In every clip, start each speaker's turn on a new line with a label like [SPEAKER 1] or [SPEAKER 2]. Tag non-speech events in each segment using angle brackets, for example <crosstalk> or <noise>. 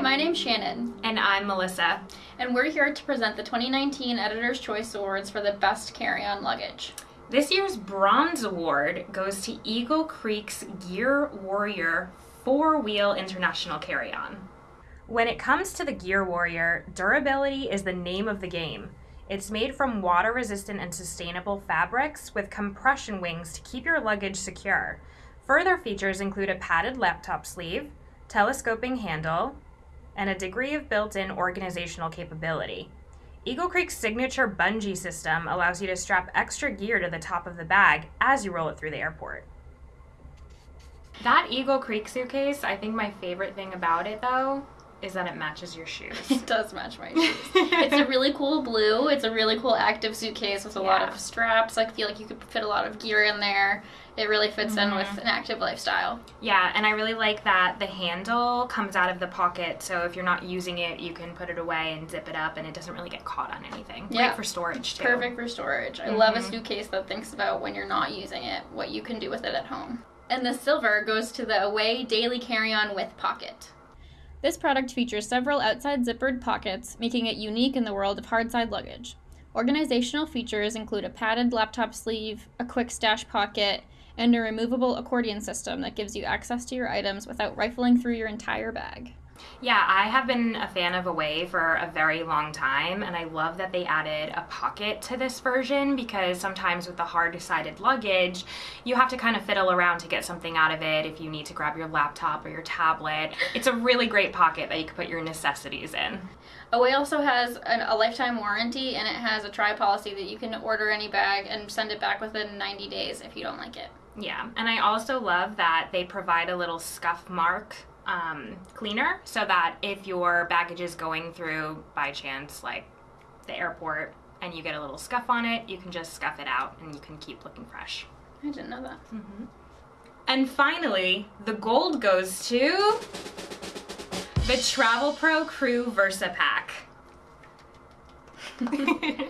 [SPEAKER 1] Hi, my name's Shannon.
[SPEAKER 2] And I'm Melissa.
[SPEAKER 1] And we're here to present the 2019 Editor's Choice Awards for the Best Carry-On Luggage.
[SPEAKER 2] This year's Bronze Award goes to Eagle Creek's Gear Warrior four-wheel international carry-on. When it comes to the Gear Warrior, durability is the name of the game. It's made from water-resistant and sustainable fabrics with compression wings to keep your luggage secure. Further features include a padded laptop sleeve, telescoping handle, and a degree of built-in organizational capability. Eagle Creek's signature bungee system allows you to strap extra gear to the top of the bag as you roll it through the airport. That Eagle Creek suitcase, I think my favorite thing about it though is that it matches your shoes. <laughs>
[SPEAKER 1] It does match my shoes. <laughs> it's a really cool blue. It's a really cool active suitcase with a yeah. lot of straps. I feel like you could fit a lot of gear in there. It really fits mm-hmm. in with an active lifestyle.
[SPEAKER 2] Yeah, and I really like that the handle comes out of the pocket, so if you're not using it, you can put it away and zip it up, and it doesn't really get caught on anything. Yeah. Great for storage too.
[SPEAKER 1] Perfect for storage. I mm-hmm. love a suitcase that thinks about when you're not using it, what you can do with it at home. And the silver goes to the Away Daily Carry-On with Pocket. This product features several outside zippered pockets, making it unique in the world of hardside luggage. Organizational features include a padded laptop sleeve, a quick stash pocket, and a removable accordion system that gives you access to your items without rifling through your entire bag.
[SPEAKER 2] Yeah, I have been a fan of Away for a very long time, and I love that they added a pocket to this version because sometimes with the hard sided luggage, you have to kind of fiddle around to get something out of it if you need to grab your laptop or your tablet. It's a really great pocket that you can put your necessities in.
[SPEAKER 1] Away also has an, a lifetime warranty and it has a try policy that you can order any bag and send it back within 90 days if you don't like it.
[SPEAKER 2] Yeah, and I also love that they provide a little scuff mark um, cleaner so that if your baggage is going through by chance like the airport and you get a little scuff on it, you can just scuff it out and you can keep looking fresh.
[SPEAKER 1] I didn't know that.
[SPEAKER 2] Mm-hmm. And finally, the gold goes to the Travel Pro Crew Versa Pack. <laughs> <laughs>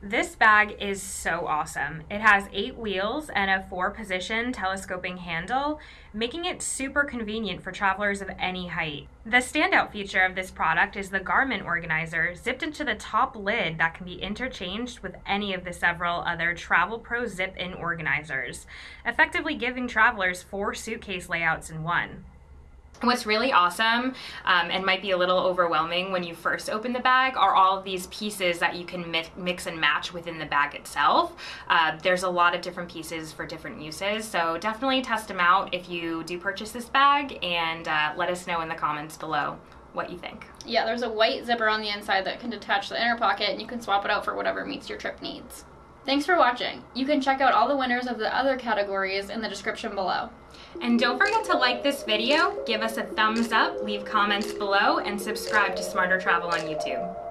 [SPEAKER 2] This bag is so awesome. It has eight wheels and a four position telescoping handle, making it super convenient for travelers of any height. The standout feature of this product is the garment organizer zipped into the top lid that can be interchanged with any of the several other Travelpro zip in organizers, effectively giving travelers four suitcase layouts in one. What's really awesome um, and might be a little overwhelming when you first open the bag are all of these pieces that you can mi mix and match within the bag itself. Uh, there's a lot of different pieces for different uses, so definitely test them out if you do purchase this bag and uh, let us know in the comments below what you think.
[SPEAKER 1] Yeah, there's a white zipper on the inside that can detach the inner pocket and you can swap it out for whatever meets your trip needs. Thanks for watching. You can check out all the winners of the other categories in the description below.
[SPEAKER 2] And don't forget to like this video, give us a thumbs up, leave comments below, and subscribe to SmarterTravel on YouTube.